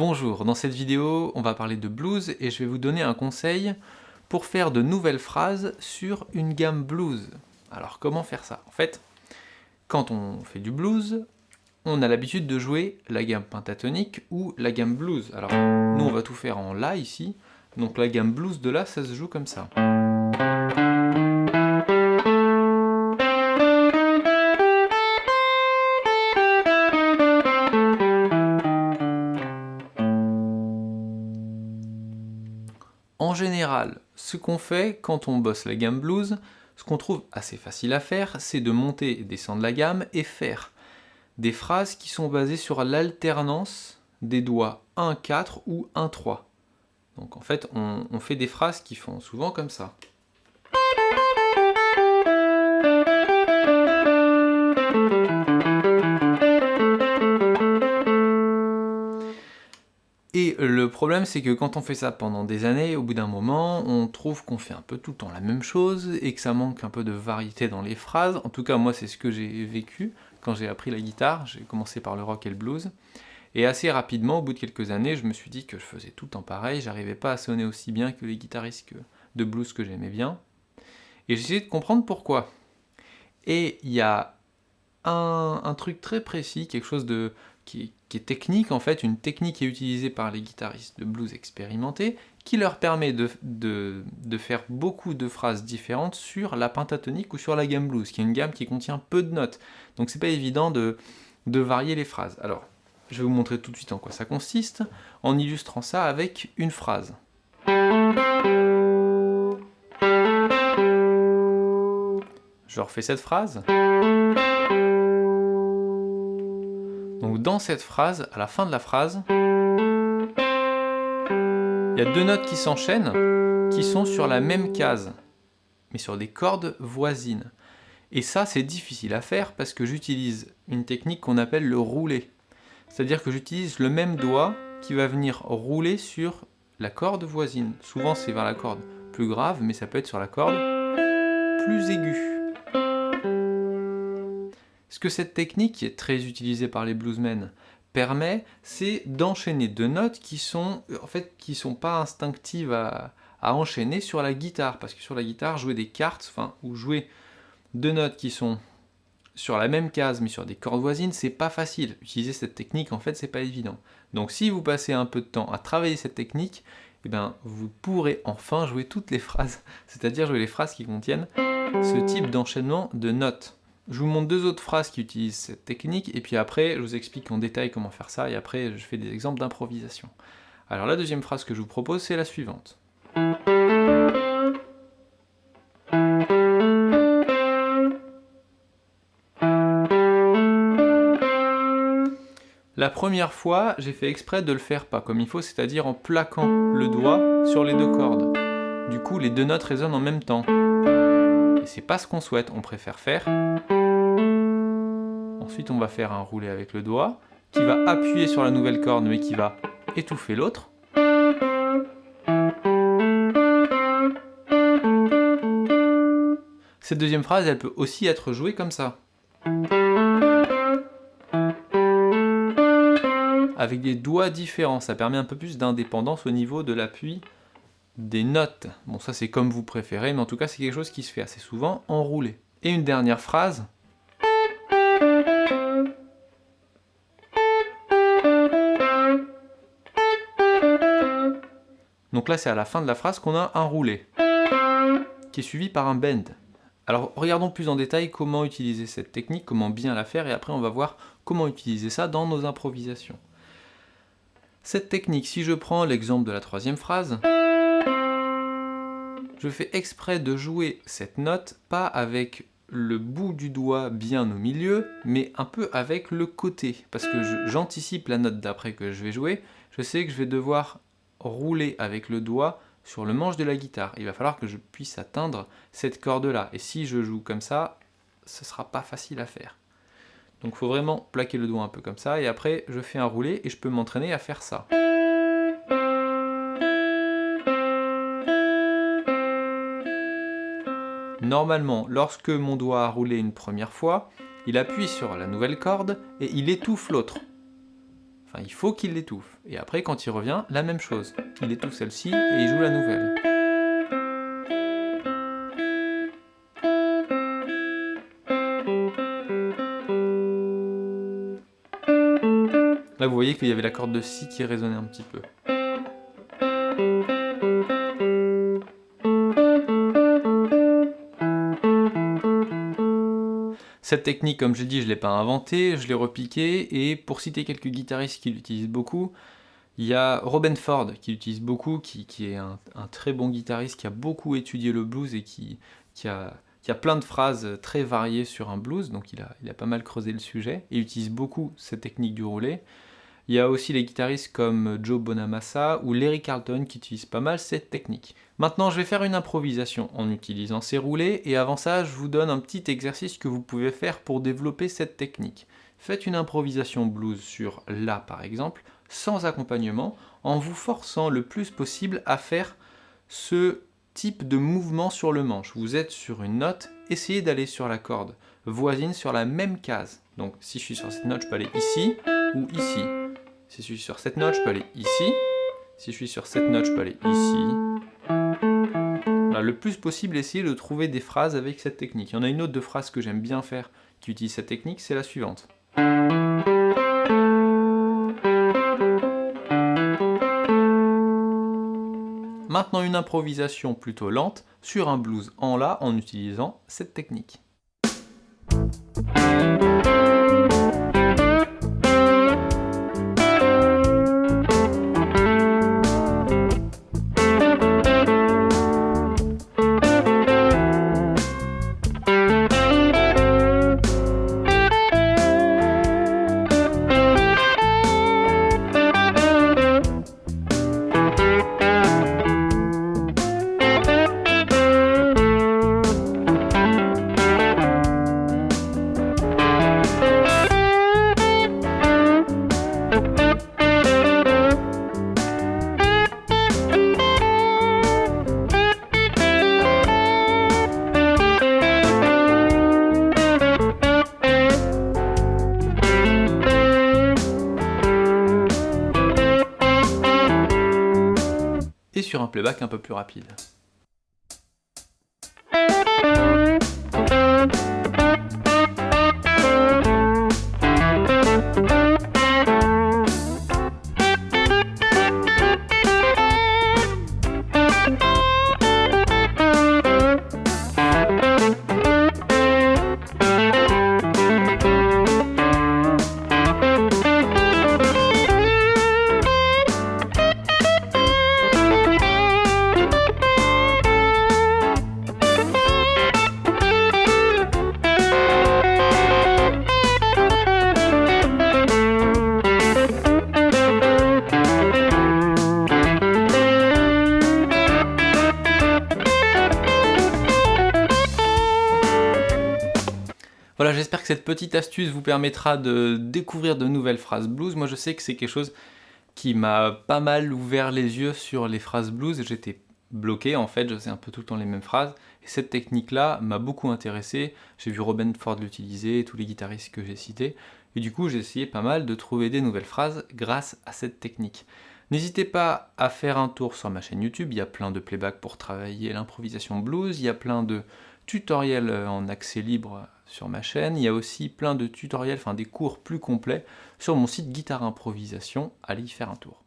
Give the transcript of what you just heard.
Bonjour, dans cette vidéo, on va parler de blues et je vais vous donner un conseil pour faire de nouvelles phrases sur une gamme blues. Alors comment faire ça? En fait, quand on fait du blues, on a l'habitude de jouer la gamme pentatonique ou la gamme blues. Alors nous on va tout faire en La ici, donc la gamme blues de La ça se joue comme ça. Ce qu'on fait quand on bosse la gamme blues, ce qu'on trouve assez facile à faire, c'est de monter et descendre la gamme et faire des phrases qui sont basées sur l'alternance des doigts 1-4 ou 1-3. Donc en fait, on, on fait des phrases qui font souvent comme ça. Le problème, c'est que quand on fait ça pendant des années, au bout d'un moment, on trouve qu'on fait un peu tout le temps la même chose, et que ça manque un peu de variété dans les phrases. En tout cas, moi, c'est ce que j'ai vécu quand j'ai appris la guitare. J'ai commencé par le rock et le blues. Et assez rapidement, au bout de quelques années, je me suis dit que je faisais tout le temps pareil, j'arrivais pas à sonner aussi bien que les guitaristes de blues que j'aimais bien. Et j'ai essayé de comprendre pourquoi. Et il y a un, truc très précis, quelque chose de, qui, est technique en fait, une technique qui est utilisée par les guitaristes de blues expérimentés, qui leur permet de, de, faire beaucoup de phrases différentes sur la pentatonique ou sur la gamme blues, qui est une gamme qui contient peu de notes. Donc c'est pas évident de, de varier les phrases. Alors, je vais vous montrer tout de suite en quoi ça consiste, en illustrant ça avec une phrase. Je refais cette phrase. Dans cette phrase, à la fin de la phrase, il y a deux notes qui s'enchaînent, qui sont sur la même case, mais sur des cordes voisines. Et ça, c'est difficile à faire parce que j'utilise une technique qu'on appelle le roulé. C'est-à-dire que j'utilise le même doigt qui va venir rouler sur la corde voisine. Souvent, c'est vers la corde plus grave, mais ça peut être sur la corde plus aiguë. Ce que cette technique, qui est très utilisée par les bluesmen, permet, c'est d'enchaîner deux notes qui sont en fait qui sont pas instinctives à, enchaîner sur la guitare, parce que sur la guitare, jouer des cartes, enfin, ou jouer deux notes qui sont sur la même case mais sur des cordes voisines, c'est pas facile. Utiliser cette technique, en fait, c'est pas évident. Donc si vous passez un peu de temps à travailler cette technique, eh bien, vous pourrez enfin jouer toutes les phrases, c'est-à-dire jouer les phrases qui contiennent ce type d'enchaînement de notes. Je vous montre deux autres phrases qui utilisent cette technique, et puis après, je vous explique en détail comment faire ça, et après, je fais des exemples d'improvisation. Alors la deuxième phrase que je vous propose, c'est la suivante. La première fois, j'ai fait exprès de le faire pas comme il faut, c'est-à-dire en plaquant le doigt sur les deux cordes. Du coup, les deux notes résonnent en même temps. Et c'est pas ce qu'on souhaite, on préfère faire Ensuite, on va faire un roulé avec le doigt, qui va appuyer sur la nouvelle corde, mais qui va étouffer l'autre. Cette deuxième phrase, elle peut aussi être jouée comme ça. Avec des doigts différents, ça permet un peu plus d'indépendance au niveau de l'appui des notes. Bon, ça c'est comme vous préférez, mais en tout cas c'est quelque chose qui se fait assez souvent en roulé. Et une dernière phrase, Donc là, c'est à la fin de la phrase qu'on a un roulé, qui est suivi par un bend. Alors regardons plus en détail comment utiliser cette technique, comment bien la faire, et après on va voir comment utiliser ça dans nos improvisations. Cette technique, si je prends l'exemple de la troisième phrase, je fais exprès de jouer cette note, pas avec le bout du doigt bien au milieu, mais un peu avec le côté, parce que j'anticipe la note d'après que je vais jouer, je sais que je vais devoir rouler avec le doigt sur le manche de la guitare. Il va falloir que je puisse atteindre cette corde-là. Et si je joue comme ça, ce sera pas facile à faire. Donc il faut vraiment plaquer le doigt un peu comme ça, et après je fais un roulé et je peux m'entraîner à faire ça. Normalement, lorsque mon doigt a roulé une première fois, il appuie sur la nouvelle corde et il étouffe l'autre. Enfin, il faut qu'il l'étouffe. Et après, quand il revient, la même chose. Il étouffe celle-ci et il joue la nouvelle. Là, vous voyez qu'il y avait la corde de Si qui résonnait un petit peu. Cette technique, comme j'ai dit, je ne l'ai pas inventée, je l'ai repiquée, et pour citer quelques guitaristes qui l'utilisent beaucoup, il y a Robin Ford qui l'utilise beaucoup, qui, est un, très bon guitariste, qui a beaucoup étudié le blues et qui, a, plein de phrases très variées sur un blues, donc il a, il a pas mal creusé le sujet, et utilise beaucoup cette technique du roulé. Il y a aussi les guitaristes comme Joe Bonamassa ou Larry Carlton qui utilisent pas mal cette technique. Maintenant, je vais faire une improvisation en utilisant ces roulés, et avant ça, je vous donne un petit exercice que vous pouvez faire pour développer cette technique. Faites une improvisation blues sur La par exemple, sans accompagnement, en vous forçant le plus possible à faire ce type de mouvement sur le manche. Vous êtes sur une note, essayez d'aller sur la corde voisine sur la même case. Donc si je suis sur cette note, je peux aller ici ou ici. Si je suis sur cette note, je peux aller ici. Si je suis sur cette note, je peux aller ici. le plus possible, essayez de trouver des phrases avec cette technique. Il y en a une autre de phrase que j'aime bien faire qui utilise cette technique, c'est la suivante. Maintenant une improvisation plutôt lente sur un blues en La en utilisant cette technique. Playback un peu plus rapide. Cette petite astuce vous permettra de découvrir de nouvelles phrases blues. Moi, je sais que c'est quelque chose qui m'a pas mal ouvert les yeux sur les phrases blues. J'étais bloqué, en fait, je sais un peu tout le temps les mêmes phrases. Et cette technique-là m'a beaucoup intéressé. J'ai vu Robin Ford l'utiliser, tous les guitaristes que j'ai cités. Et du coup, j'ai essayé pas mal de trouver des nouvelles phrases grâce à cette technique. N'hésitez pas à faire un tour sur ma chaîne YouTube, il y a plein de playback pour travailler l'improvisation blues, il y a plein de tutoriels en accès libre sur ma chaîne. Il y a aussi plein de tutoriels, enfin des cours plus complets sur mon site Guitare Improvisation. Allez y faire un tour.